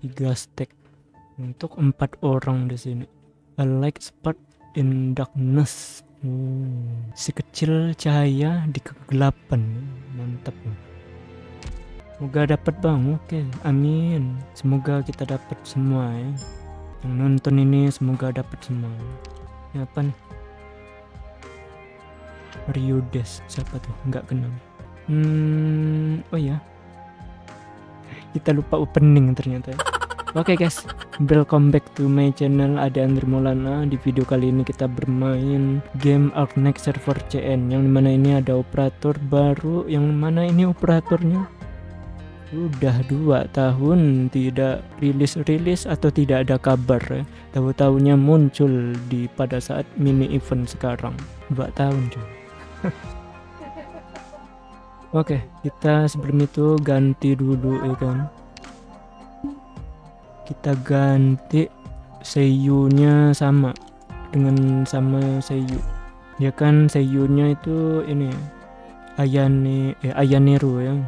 tiga stack untuk empat orang di sini. A light spot in darkness. Hmm, si kecil cahaya di kegelapan. Mantap. Semoga dapat bang oke. Amin. Semoga kita dapat semua ya. Yang nonton ini semoga dapat semua. Ya apa nih? Ryudes siapa tuh? Nggak kenal. Hmm oh ya kita lupa opening ternyata ya. Oke okay guys, welcome back to my channel. Ada Andri Maulana. Di video kali ini kita bermain game Arknex Server CN Yang di mana ini ada operator baru. Yang mana ini operatornya? Udah dua tahun tidak rilis-rilis atau tidak ada kabar ya. Tahu-tahunya muncul di pada saat mini event sekarang. Dua tahun cuy Oke, okay, kita sebelum itu ganti dulu ya kan? Kita ganti seiyunya sama dengan sama seiyu. Ya kan seiyunya itu ini Ayane eh Ayaneru ya. Hmm.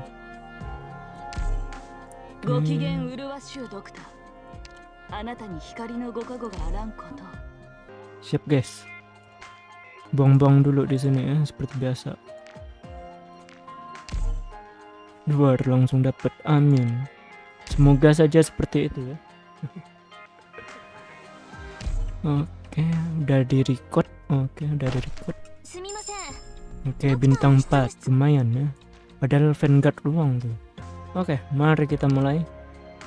siap guys. Buang-buang dulu di sini ya seperti biasa luar langsung dapat amin semoga saja seperti itu ya Oke, udah di record. Oke, udah di record. Oke, bintang 4 lumayan ya. Padahal Vanguard luang tuh. Oke, mari kita mulai.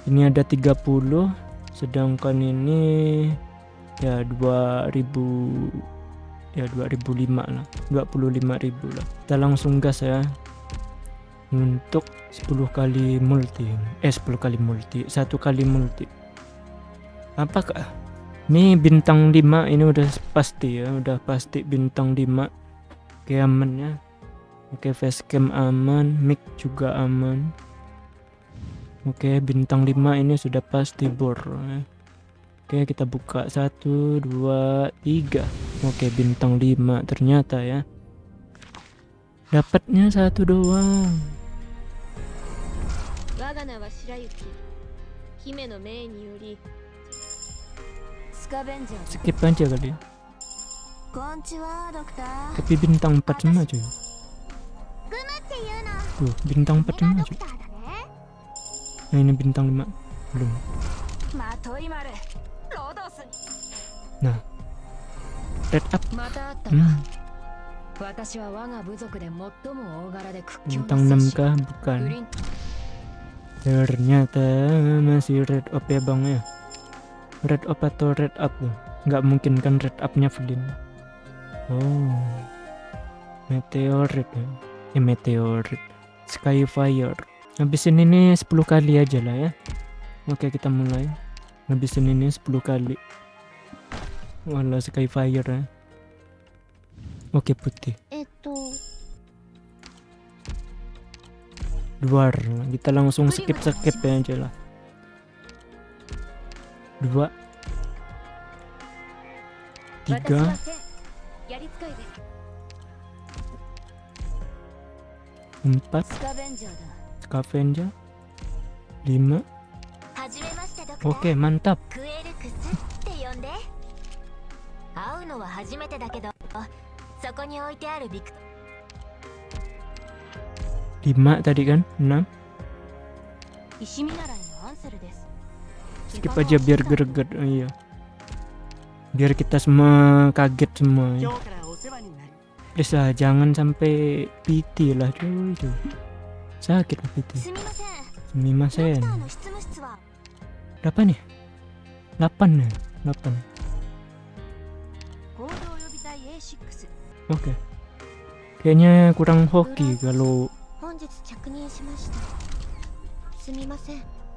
Ini ada 30, sedangkan ini ya 2000 ya 2005 lah 25.000 lah kita langsung gas ya untuk 10 kali multi eh 10 kali multi satu kali multi. Apakah? Ini bintang 5 ini udah pasti ya udah pasti bintang 5 oke aman ya. Oke facecam aman mic juga aman. Oke bintang 5 ini sudah pasti bor ya. oke kita buka 1 2 3 oke bintang 5 ternyata ya. Dapatnya satu doang skip aja kali ya tapi bintang 4 semua cuy tuh bintang 4 semua cuy nah ini bintang 5 belum nah red up hmm. bintang 6 kah bukan ternyata masih red up ya bang ya? Red up atau red up nggak mungkin kan red upnya Flynn oh. Meteorit ya? Eh, meteorit. Skyfire. Habisin ini 10 kali aja lah ya. Oke kita mulai. Habisin ini 10 kali. Wala skyfire ya. Oke putih luar kita langsung skip skip ya aja lah. Dua. Tiga. Empat. Scavenger. Lima. Oke mantap lima tadi kan? Enam? Skip aja biar greget. Oh, iya. Biar kita semua kaget semua ya. please lah jangan sampai PT lah cuy itu sakit lah PT sumimasen berapa nih 8 nih 8 oke. Okay. kayaknya kurang hoki kalau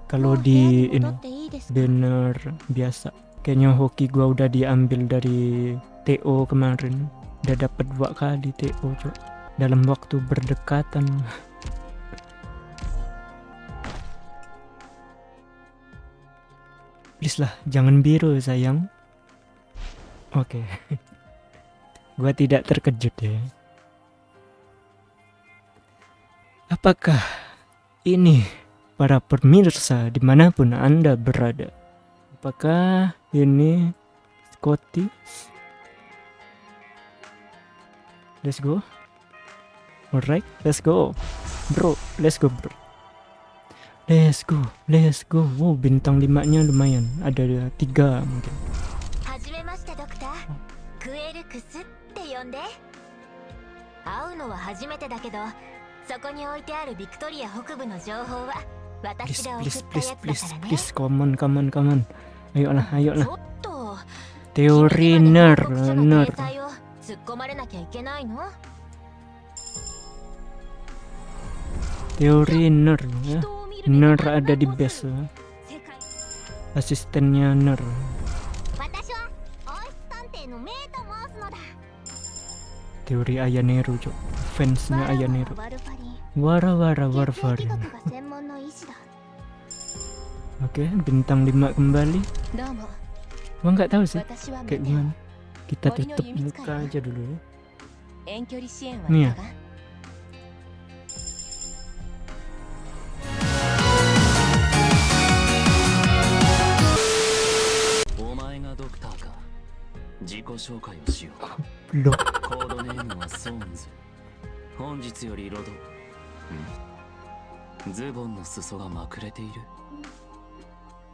kalau di ini banner biasa. Kayaknya hoki gua udah diambil dari TO kemarin. Udah dapat dua kali TO cok. Dalam waktu berdekatan. Please lah jangan biru sayang. Oke. Okay. gua tidak terkejut ya apakah ini para pemirsa di mana pun anda berada? Apakah ini Scotty? Let's go. Alright let's go. Bro let's go bro. Let's go let's go. Wow bintang limanya lumayan. Ada tiga mungkin. 会うのは初めてだけどそこに置いてあるビクトリア北部の情報は私が送ったやつだからね please come on come on come on ayo lah ayo lah teori ner ner 突っ込まれなきゃいけないの teori ner ya ner ada di base ya. asistennya ner teori Ayaneru cok fansnya Ayaneru wara wara warfarin oke bintang 5 kembali. Gua nggak tahu sih kayak gimana. Kita tutup muka aja dulu ya. Nih ya. 自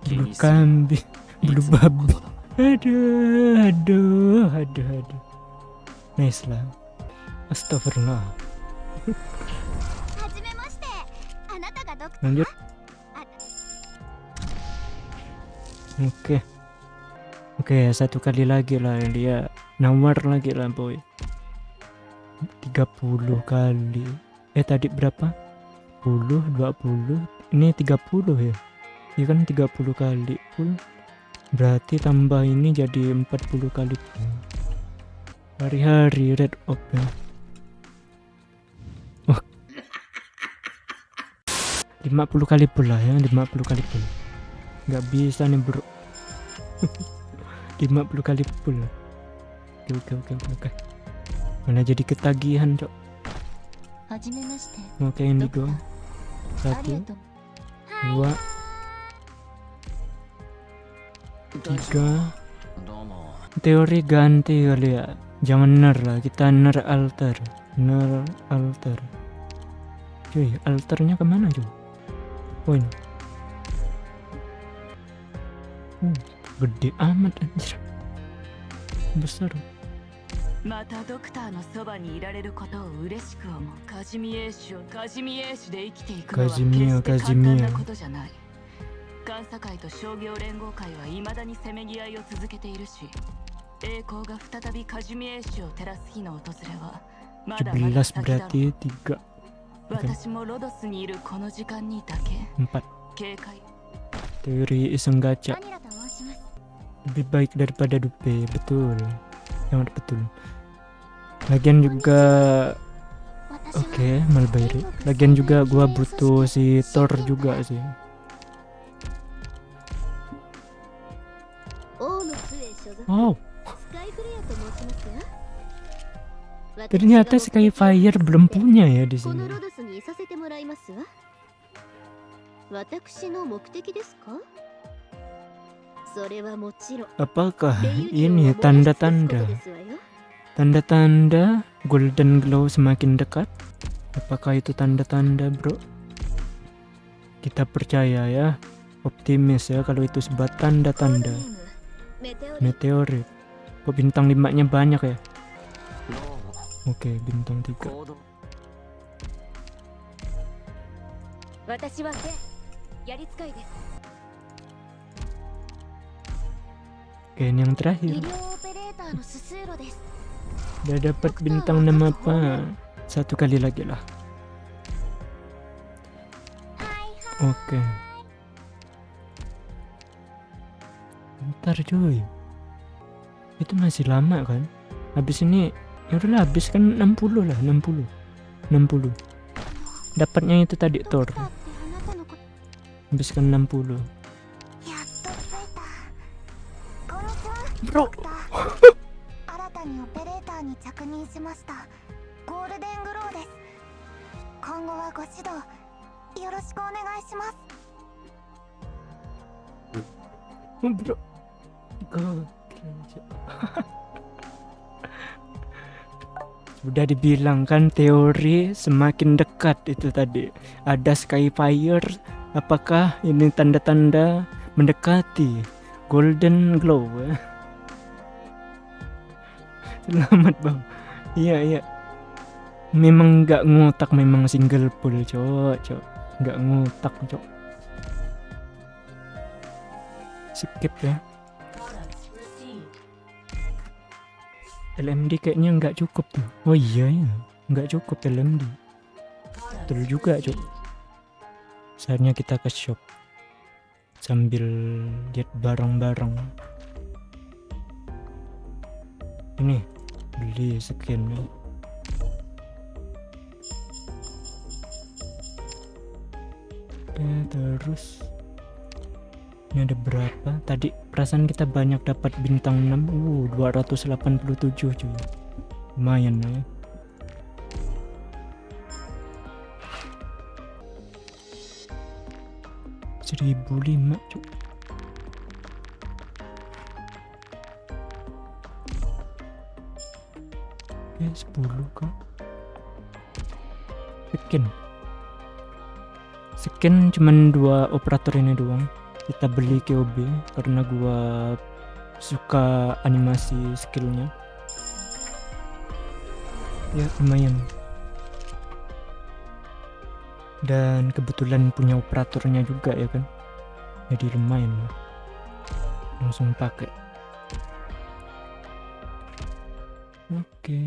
Bulu kambing, bulu babi. Aduh, aduh, aduh, aduh. Nice lah. Astagfirullah. Lanjut. Oke. Okay. Oke, okay, satu kali lagi lah dia nomor lagi lah boy. 30 kali. Eh tadi berapa? 10, 20. Ini 30 ya. Ini kan 30 kali full. Berarti tambah ini jadi 40 kali Hari-hari red op ya. Oh. 50 kali pula ya, 50 kali pula. Gak bisa nih bro. 50 kali oke oke oke oke oke mana jadi ketagihan cok oke ini indigo satu. dua. Tiga. Teori ganti kali ya jangan ner lah kita ner alter. Ner alter. Cuy alternya ke mana cuy? Oh ini hmm. gede amat anjir. Besar またドクターのそばにいられることを嬉しく思うカジミエーシュカジミエーシュで生きていくのは決して簡単なことじゃない監査会と商業連合会は未だにせめぎ合いを続けているし栄光が再びカジミエーシュを照らす日の訪れはまだまだ先だろう私もロドスにいるこの時間にだけ警戒。teori iseng gacha lebih baik daripada dupe betul sangat betul. Lagian juga oke okay, Malbairi lagian juga gua butuh si Thor juga sih. Oh ternyata Skyfire belum punya ya di sini Apakah ini tanda-tanda? Tanda-tanda golden glow semakin dekat? Apakah itu tanda-tanda, bro? Kita percaya ya, optimis ya kalau itu sebat tanda-tanda. Meteorit. Kok bintang limanya banyak ya? Oke, bintang tiga. Oke, yang terakhir. Udah dapat bintang nama apa? Satu kali lagi lah. Oke. Bentar cuy. Itu masih lama kan? Habis ini ya udahlah habis kan 60 lah, 60. 60. Dapatnya itu tadi Thor. Habis kan 60. Udah dibilang kan teori semakin dekat itu tadi. Ada Skyfire Apakah ini tanda-tanda mendekati Golden Glow? Selamat bang. Iya iya. Memang nggak ngotak memang single pull cok cok. Nggak ngotak cok. Skip ya. LMD kayaknya nggak cukup tuh. Oh iya ya nggak cukup LMD betul juga cuk saatnya kita ke shop. Sambil lihat barang-barang. Ini beli skin ya oke terus. Ini ada berapa? Tadi perasaan kita banyak dapat bintang 6 uh 287 cuy. Lumayan ya. Seribu lima cuy oke 10 kok. Skin skin cuman dua operator ini doang. Kita beli KOB karena gua suka animasi skillnya. Ya lumayan. Dan kebetulan punya operatornya juga ya kan. Jadi lumayan langsung pakai oke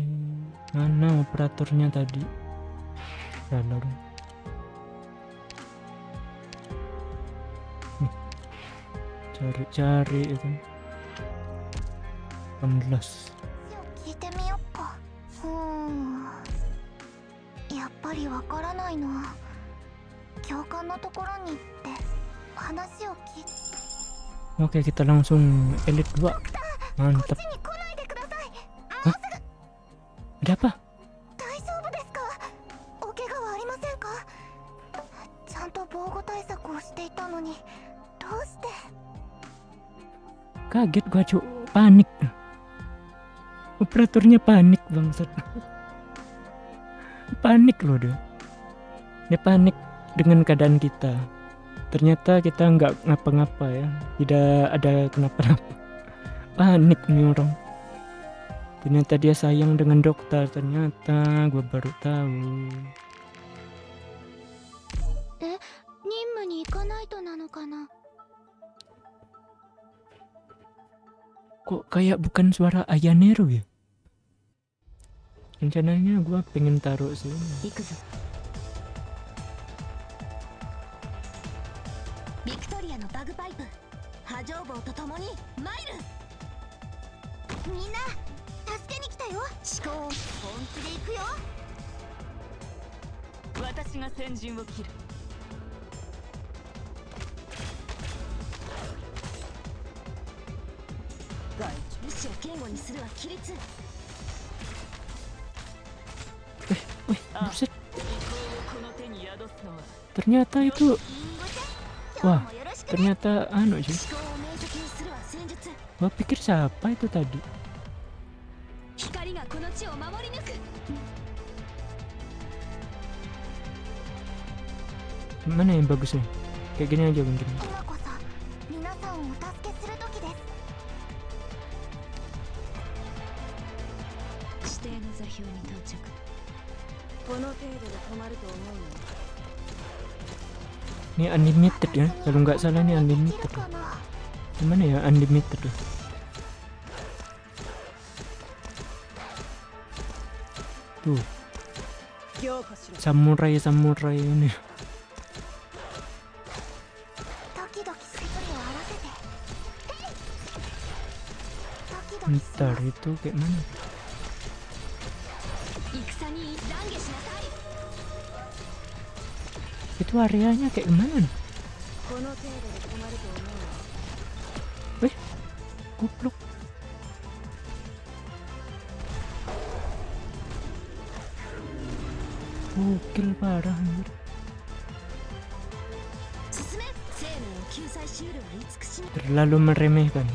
mana operatornya tadi salah cari-cari itu 18聞いてみよっかふんやっぱりわからないの教官のところに行って話を聞い Oke kita langsung elit 2 Mantap Ada apa? Kaget gua cu, panik. Operatornya panik bangsat. Panik loh dia. Dia panik dengan keadaan kita. Ternyata kita nggak ngapa-ngapa ya, tidak ada kenapa-napa. Panik nih orang. Ternyata dia sayang dengan dokter. Ternyata gue baru tahu. Eh, Kok kayak bukan suara Ayaneru ya? Rencananya gue pengen taruh sini. Victoria bagpipe. Hajobo to mail! バグパイプ波状棒と共に参るみんな助けに来たよ思考本気で行くよ私が先陣を切る意志を堅固にするは規律 Wih, buset. 意向をこの手に宿すのは Ternyata itu 今 Wah 日もよろしくね ternyata anu sih. 思考を明晰にするは戦術 Gua pikir siapa itu tadi? 光がこの地を守り抜く Mana yang bagus nih? Kayak gini aja mungkin. 今こそ皆さんをお助けする時です指定の座標に到着この程度で止まると思うの Ini unlimited ya. Kalau nggak salah ini unlimited. かな Gimana ya unlimited tuh? Tuh. Samurai-samurai ini. Ntar itu kayak mana? Itu areanya kayak mana? Wih, kupluk. മൂക്കിൽ പാടാൻ Terlalu meremehkan.